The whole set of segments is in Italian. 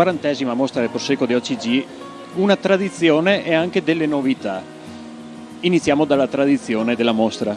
quarantesima mostra del Prosecco di OCG, una tradizione e anche delle novità. Iniziamo dalla tradizione della mostra.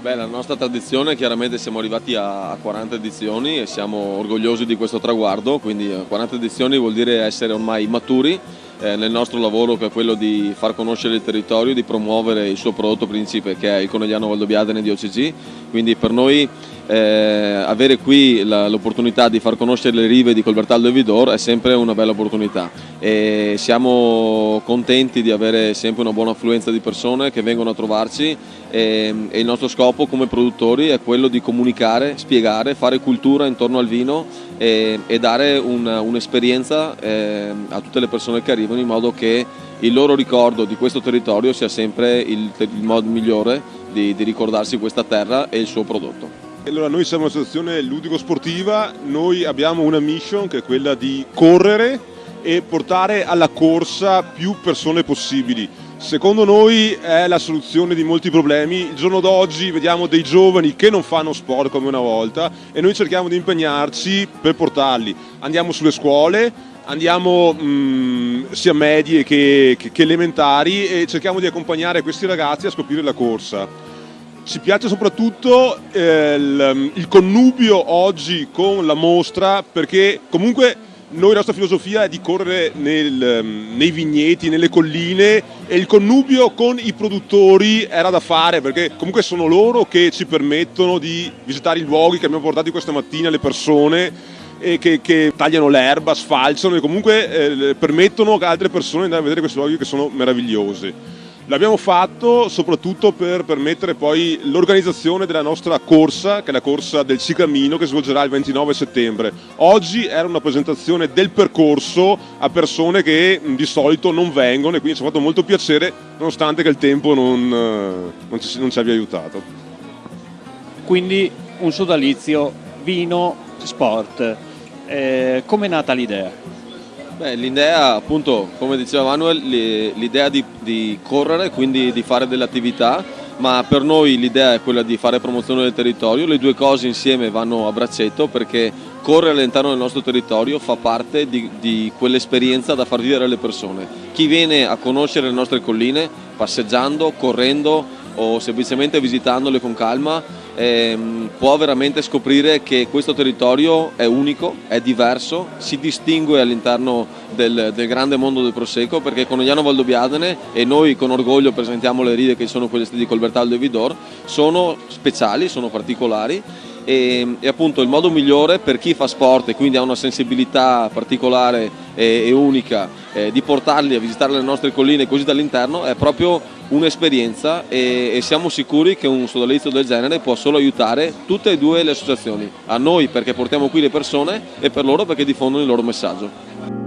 Beh, la nostra tradizione, chiaramente siamo arrivati a 40 edizioni e siamo orgogliosi di questo traguardo, quindi 40 edizioni vuol dire essere ormai maturi eh, nel nostro lavoro che è quello di far conoscere il territorio, di promuovere il suo prodotto principe che è il Conegliano Valdobbiadene di OCG, quindi per noi eh, avere qui l'opportunità di far conoscere le rive di Colbertaldo e Vidor è sempre una bella opportunità e siamo contenti di avere sempre una buona affluenza di persone che vengono a trovarci e, e il nostro scopo come produttori è quello di comunicare, spiegare, fare cultura intorno al vino e, e dare un'esperienza un eh, a tutte le persone che arrivano in modo che il loro ricordo di questo territorio sia sempre il, il modo migliore di, di ricordarsi questa terra e il suo prodotto. Allora, noi siamo un'associazione ludico-sportiva, noi abbiamo una mission che è quella di correre e portare alla corsa più persone possibili. Secondo noi è la soluzione di molti problemi. Il giorno d'oggi vediamo dei giovani che non fanno sport come una volta e noi cerchiamo di impegnarci per portarli. Andiamo sulle scuole, andiamo mh, mm, sia medie che, che, che elementari e cerchiamo di accompagnare questi ragazzi a scoprire la corsa. Ci piace soprattutto eh, il, il connubio oggi con la mostra perché comunque noi la nostra filosofia è di correre nel, nei vigneti, nelle colline e il connubio con i produttori era da fare perché comunque sono loro che ci permettono di visitare i luoghi che abbiamo portato questa mattina le persone che, che tagliano l'erba, sfalciano e comunque eh, permettono a altre persone di andare a vedere questi luoghi che sono meravigliosi. L'abbiamo fatto soprattutto per permettere poi l'organizzazione della nostra corsa, che è la corsa del Cicamino che svolgerà il 29 settembre. Oggi era una presentazione del percorso a persone che di solito non vengono e quindi ci ha fatto molto piacere nonostante che il tempo non, eh, non, ci, non ci abbia aiutato. Quindi un sodalizio, vino, sport. Eh, Come è nata l'idea? L'idea appunto, come diceva Manuel, l'idea di, di, correre, quindi di fare delle attività, ma per noi l'idea è quella di fare promozione del territorio, le due cose insieme vanno a braccetto perché correre all'interno del nostro territorio fa parte di, di quell'esperienza da far vivere alle persone. Chi viene a conoscere le nostre colline passeggiando, correndo o semplicemente visitandole con calma ehm, può veramente scoprire che questo territorio è unico, è diverso, si distingue all'interno del, del, grande mondo del Prosecco perché Conegliano Valdobbiadene e noi con orgoglio presentiamo le ride che sono quelle di Colbertaldo e Vidor, sono speciali, sono particolari e, e, appunto il modo migliore per chi fa sport e quindi ha una sensibilità particolare e, e unica eh, di portarli a visitare le nostre colline così dall'interno è proprio un'esperienza e, e, siamo sicuri che un sodalizio del genere può solo aiutare tutte e due le associazioni, a noi perché portiamo qui le persone e per loro perché diffondono il loro messaggio.